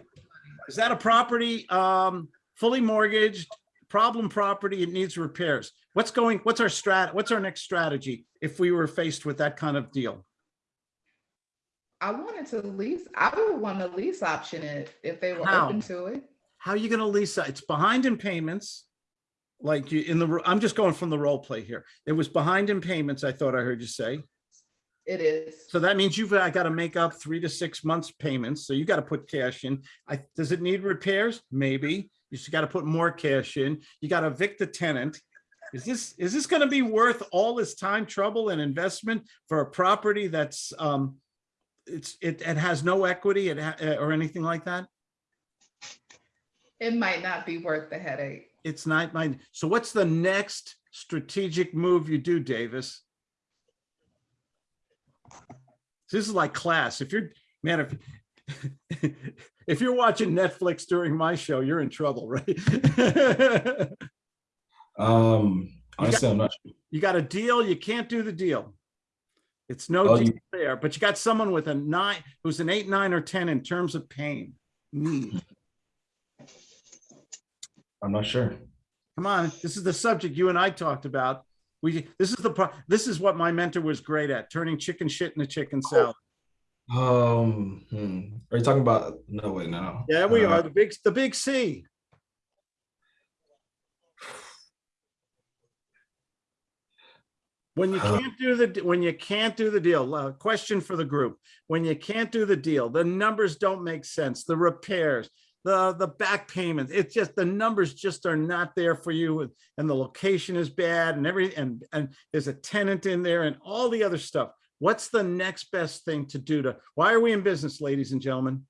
Is that a property, um, fully mortgaged, problem property, it needs repairs? What's going, what's our strat, what's our next strategy if we were faced with that kind of deal? I wanted to lease, I would want to lease option it if they were How? open to it. How are you gonna lease, that? it's behind in payments. Like you, in the, I'm just going from the role play here. It was behind in payments, I thought I heard you say. It is. So that means you've I got to make up three to six months payments. So you got to put cash in. I, does it need repairs? Maybe. You just got to put more cash in. You got to evict the tenant. Is this, is this going to be worth all this time, trouble and investment for a property that's, um, it's, it, it has no equity it uh, or anything like that? It might not be worth the headache. It's not mine. So what's the next strategic move you do, Davis? This is like class. If you're, man, if, if you're watching Netflix during my show, you're in trouble, right? Um, honestly, I'm not sure. You got a deal, you can't do the deal. It's no Oh, deal you- there, but you got someone with a nine, who's an eight, nine, or 10 in terms of pain. Mm. I'm not sure. Come on, this is the subject you and I talked about. We, this is the, this is what my mentor was great at, turning chicken shit into chicken salad. Um, hmm. are you talking about? No, wait, no. Yeah, we Uh, are, the big, the big C. When you Uh. can't do the, when you can't do the deal, uh, question for the group. When you can't do the deal, the numbers don't make sense, the repairs, the, the back payments, it's just, the numbers just are not there for you. and- And the location is bad and every, and, and there's a tenant in there and all the other stuff. What's the next best thing to do to, why are we in business, ladies and gentlemen?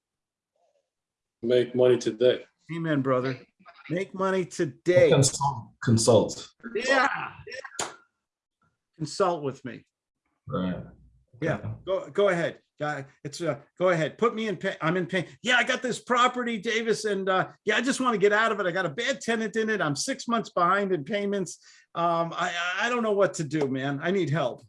Make money today. Amen, brother. Make money today. Consult. Consult. Yeah. Consult with me. Right. Yeah, go, go ahead. Guy, it's, uh, go ahead. Put me in pain. I'm in pain. Yeah, I got this property, Davis, and, uh, yeah, I just want to get out of it. I got a bad tenant in it. I'm six months behind in payments. Um, I, I- I don't know what to do, man. I need help.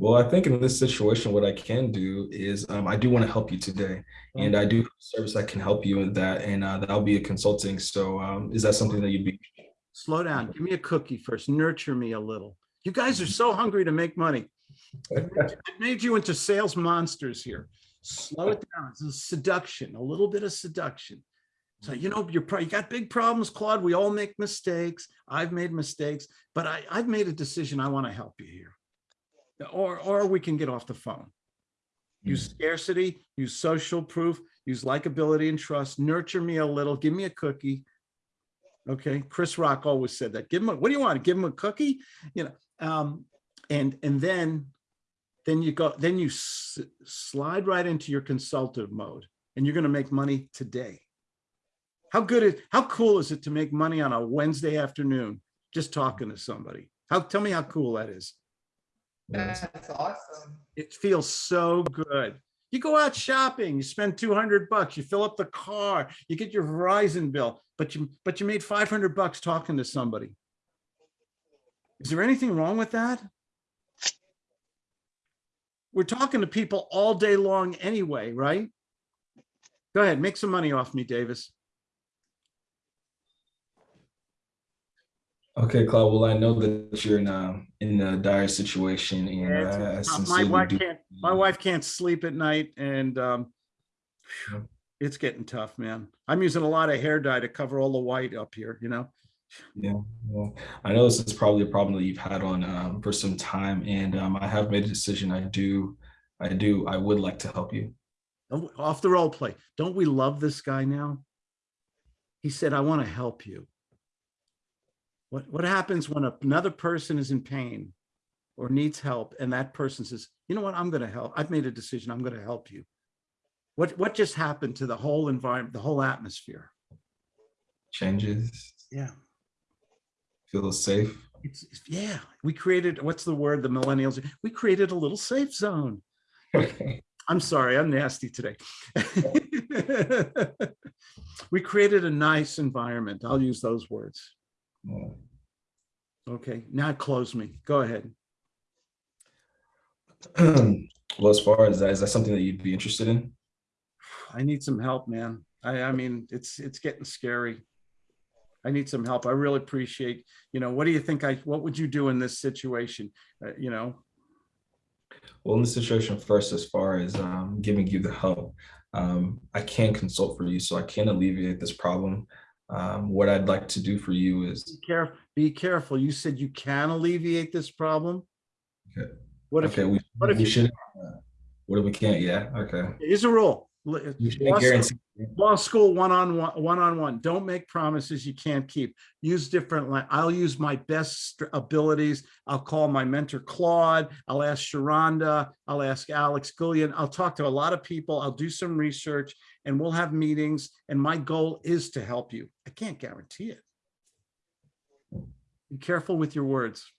Well, I think in this situation, what I can do is um, I do want to help you today, and I do have a service that can help you in that, and uh, that'll be a consulting. So, um, is that something that you'd be? Slow down. Give me a cookie first. Nurture me a little. You guys are so hungry to make money. It made you into sales monsters here. Slow it down. It's a seduction, a little bit of seduction. So, you know, you're probably, you got big problems, Claude. We all make mistakes. I've made mistakes, but I, I've made a decision. I want to help you here. Or, or we can get off the phone. Use scarcity, use social proof, use likability and trust, nurture me a little, give me a cookie. Okay, Chris Rock always said that. Give him a, what do you want? Give him a cookie? You know, um, and, and then, then you go, then you s- slide right into your consultative mode and you're gonna make money today. How good is, how cool is it to make money on a Wednesday afternoon, just talking to somebody? How, tell me how cool that is. Yes. That's awesome. It feels so good. You go out shopping, you spend 200 bucks, you fill up the car, you get your Verizon bill, but you, but you made 500 bucks talking to somebody. Is there anything wrong with that? We're talking to people all day long anyway, right? Go ahead, make some money off me, Davis. Okay, Claude. Well, I know that you're in a in a dire situation, and Yeah, uh, My wife do- can't, my wife can't sleep at night and um, Yeah. it's getting tough, man. I'm using a lot of hair dye to cover all the white up here, you know? Yeah, well, I know this is probably a problem that you've had on um, for some time, and um, I have made a decision. I do, I do, I would like to help you. Oh, Off the role play. Don't we love this guy now? He said, I want to help you. What, what happens when another person is in pain or needs help and that person says, you know what, I'm going to help. I've made a decision. I'm going to help you. What, what just happened to the whole environment, the whole atmosphere? Changes, Yeah. feel safe. It's, it's- yeah, we created, what's the word, the millennials, we created a little safe zone. I'm sorry, I'm nasty today. We created a nice environment. I'll use those words. Okay, now close me. Go ahead. well, as far as that, is that something that you'd be interested in? I need some help, man. I, I mean, it's, it's getting scary. I need some help. I really appreciate, you know, what do you think I, what would you do in this situation? Uh, You know, Well, in the situation first, as far as um, giving you the help, um, I can consult for you, so I can alleviate this problem. Um, what I'd like to do for you is, be careful, be careful. You said you can alleviate this problem? Okay. What if, okay, we, what if we you- should. uh, What if we can't? Yeah. Okay. here's a rule. You law shouldn't school- Law school, one-on-one, one-on-one. Don't make promises you can't keep. Use different, I'll use my best abilities. I'll call my mentor Claude. I'll ask Sharonda. I'll ask Alex Gillian. I'll talk to a lot of people. I'll do some research and we'll have meetings. And my goal is to help you. I can't guarantee it. Be careful with your words.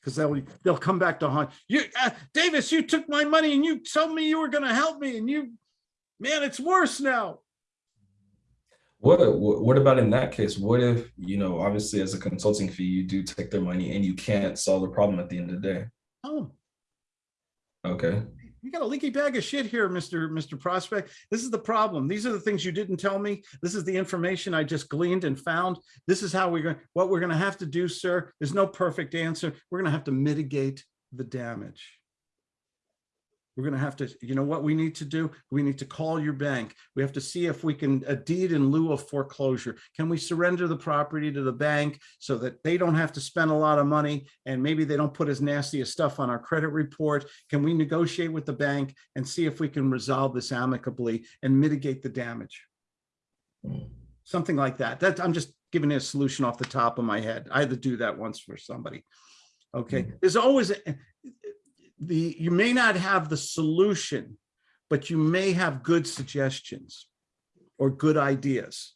Because they'll, they'll come back to haunt you. Uh, Davis, you took my money and you told me you were gonna help me and you, man, it's worse now. What, what what about in that case? What if, you know, obviously as a consulting fee, you do take their money and you can't solve the problem at the end of the day? Oh, Okay. You got a leaky bag of shit here, Mr. Mr. Prospect. This is the problem. These are the things you didn't tell me. This is the information I just gleaned and found. This is how we're going, what we're going to have to do, sir. There's no perfect answer. We're going to have to mitigate the damage. We're going to have to, you know what we need to do? We need to call your bank. We have to see if we can, a deed in lieu of foreclosure. Can we surrender the property to the bank so that they don't have to spend a lot of money and maybe they don't put as nasty as stuff on our credit report? Can we negotiate with the bank and see if we can resolve this amicably and mitigate the damage? Something like that. That, I'm just giving you a solution off the top of my head. I had to do that once for somebody. Okay, Mm. there's always, a- the, you may not have the solution, but you may have good suggestions or good ideas.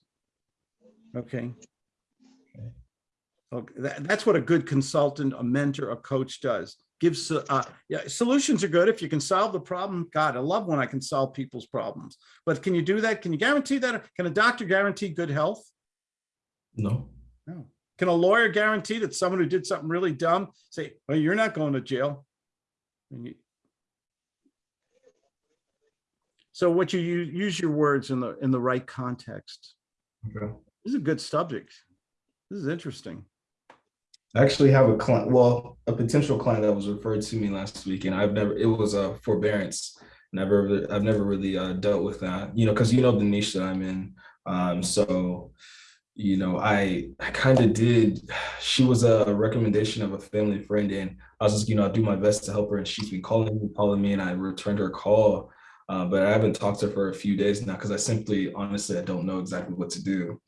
Okay. Okay, that, that's what a good consultant, a mentor, a coach does. Gives, uh, yeah, solutions are good. If you can solve the problem, God, I love when I can solve people's problems. But can you do that? Can you guarantee that? Can a doctor guarantee good health? No. No. Can a lawyer guarantee that someone who did something really dumb, say, well, you're not going to jail? You- So what you use, use your words in the, in the right context. Okay. This is a good subject. This is interesting. I actually have a client, well, a potential client that was referred to me last week, and I've never, it was a forbearance. Never, I've never really uh, dealt with that, you know, because you know the niche that I'm in. Um, so, you know, I, I kind of did, she was a recommendation of a family friend, and I was just, you know, I do my best to help her, and she's been calling me, calling me, and I returned her call. Uh, but I haven't talked to her for a few days now because I simply, honestly, I don't know exactly what to do.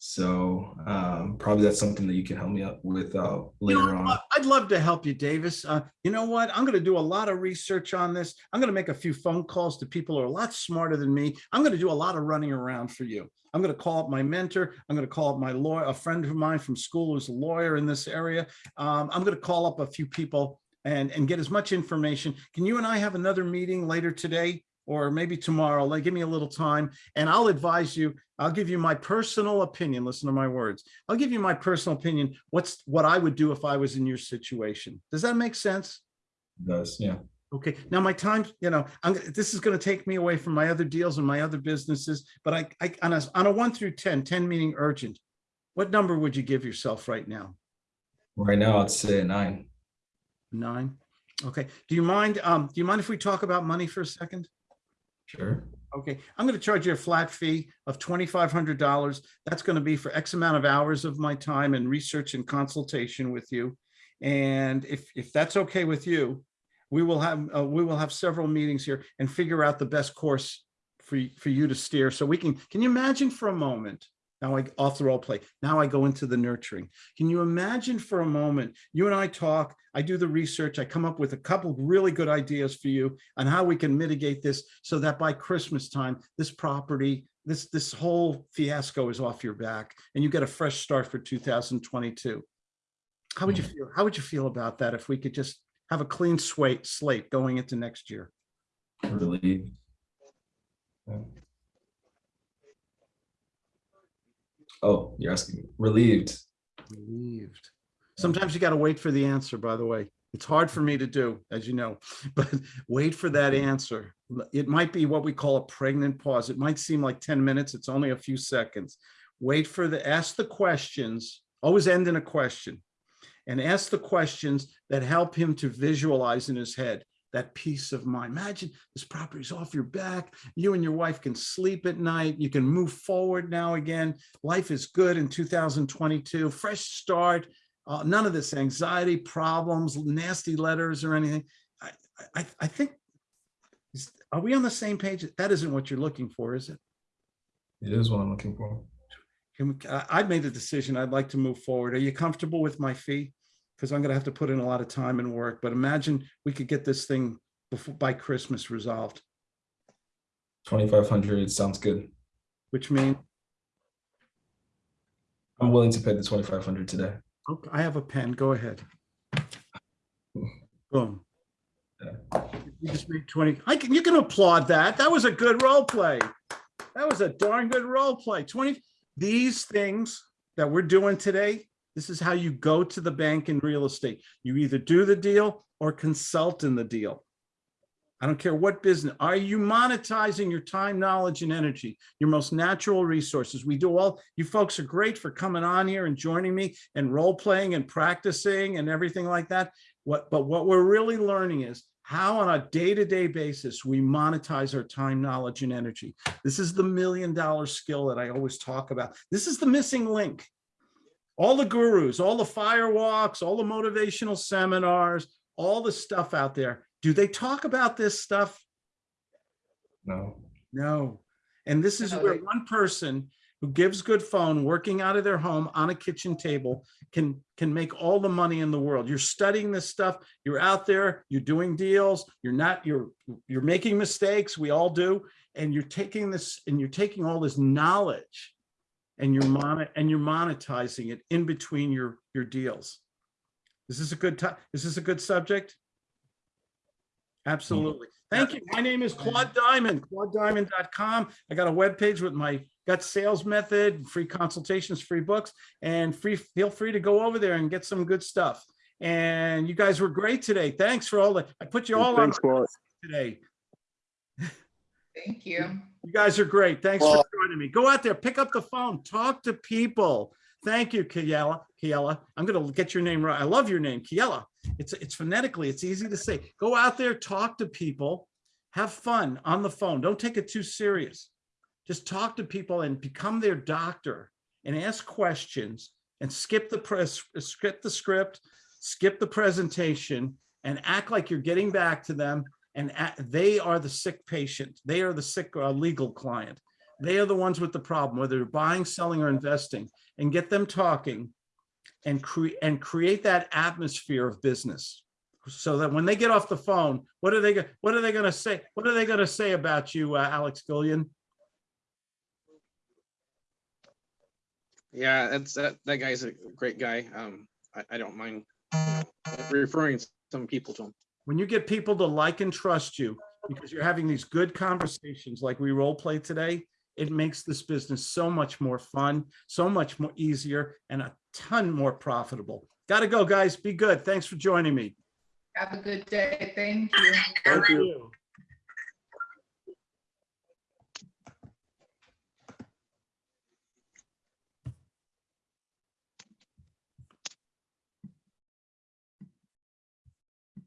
So um, probably that's something that you can help me out with uh, later on. I'd love to help you, Davis. Uh, you know what? I'm going to do a lot of research on this. I'm going to make a few phone calls to people who are a lot smarter than me. I'm going to do a lot of running around for you. I'm going to call up my mentor. I'm going to call up my lawyer, a friend of mine from school who's a lawyer in this area. Um, I'm going to call up a few people and, and get as much information. Can you and I have another meeting later today? Or maybe tomorrow, like give me a little time and I'll advise you, I'll give you my personal opinion. Listen to my words. I'll give you my personal opinion. What's what I would do if I was in your situation. Does that make sense? It does yeah. Okay, now my time, you know, I'm, this is going to take me away from my other deals and my other businesses, but I, I, on a, on a one through 10, 10 meaning urgent, what number would you give yourself right now? Right now, I'd say nine. Nine? Okay, do you mind, um, do you mind if we talk about money for a second? Sure. Okay, I'm going to charge you a flat fee of $2,500. That's going to be for X amount of hours of my time and research and consultation with you. And if, if that's okay with you, we will have, uh, we will have several meetings here and figure out the best course for, for you to steer. So we can, can you imagine for a moment? Now I, off the role play, now I go into the nurturing. Can you imagine for a moment, you and I talk, I do the research, I come up with a couple really good ideas for you on how we can mitigate this so that by Christmas time, this property, this, this whole fiasco is off your back and you get a fresh start for 2022. How would you mm. feel? How would you feel about that if we could just have a clean slate, slate going into next year? Relieved. Yeah. Oh, you're asking relieved. Relieved. Sometimes you got to wait for the answer, by the way. It's hard for me to do, as you know, but wait for that answer. It might be what we call a pregnant pause. It might seem like 10 minutes. It's only a few seconds. Wait for the, ask the questions, always end in a question. And ask the questions that help him to visualize in his head that peace of mind. Imagine this property's off your back. You and your wife can sleep at night. You can move forward now again. Life is good in 2022, fresh start. Uh, none of this anxiety, problems, nasty letters or anything. I, I, I think, is- are we on the same page? That isn't what you're looking for, is it? It is what I'm looking for. Can we- I- I've made the decision. I'd like to move forward. Are you comfortable with my fee? Because I'm gonna have to put in a lot of time and work, but imagine we could get this thing before, by Christmas resolved, 2,500 sounds good. which means, I'm willing to pay the 2,500 today. okay, I have a pen. Go ahead. Boom. You just made 20, I can, you can applaud that. That was a good role play. That was a darn good role play. 20, these things that we're doing today, this is how you go to the bank in real estate. You either do the deal or consult in the deal. I don't care what business. Are you monetizing your time, knowledge, and energy, your most natural resources? We do all, you folks are great for coming on here and joining me and role playing and practicing and everything like that. What, but what we're really learning is how on a day-to-day basis we monetize our time, knowledge, and energy. This is the million dollar skill that I always talk about. This is the missing link. All the gurus, all the firewalks, all the motivational seminars, all the stuff out there. Do they talk about this stuff? No. No. And this is No, where they- one person who gives good phone, working out of their home on a kitchen table can, can make all the money in the world. You're studying this stuff, you're out there, you're doing deals, you're not, you're, you're making mistakes, we all do. And you're taking this, and you're taking all this knowledge and you're mon, and you're monetizing it in between your, your deals. Is this a good time? Is this a good subject? Absolutely. Thank you. My name is Claude Diamond, claudediamond.com. I got a webpage with my gut sales method, free consultations, free books, and free, feel free to go over there and get some good stuff. And you guys were great today. Thanks for all the, I put you all on Thanks, Claude. today. Thank you. You guys are great. Thanks for Well- me. Go out there, pick up the phone, talk to people. Thank you, Kiela. Kiela, I'm gonna get your name right. I love your name, Kiela. It's, it's phonetically, it's easy to say. Go out there, talk to people, have fun on the phone. Don't take it too serious. Just talk to people and become their doctor and ask questions and skip the press, skip the script, skip the presentation and act like you're getting back to them and they are the sick patient. They are the sick uh, legal client. They are the ones with the problem, whether they're buying, selling, or investing, and get them talking and create and create that atmosphere of business. So that when they get off the phone, what are they, what are they gonna say? What are they gonna say about you, uh, Alex Gillian? Yeah, that's, that, that guy's a great guy. Um, I, I don't mind uh, referring some people to him. when you get people to like and trust you because you're having these good conversations like we role play today, it makes this business so much more fun, so much more easier and a ton more profitable. Got to go, guys. Be good. Thanks for joining me. Have a good day. Thank you. Thank you.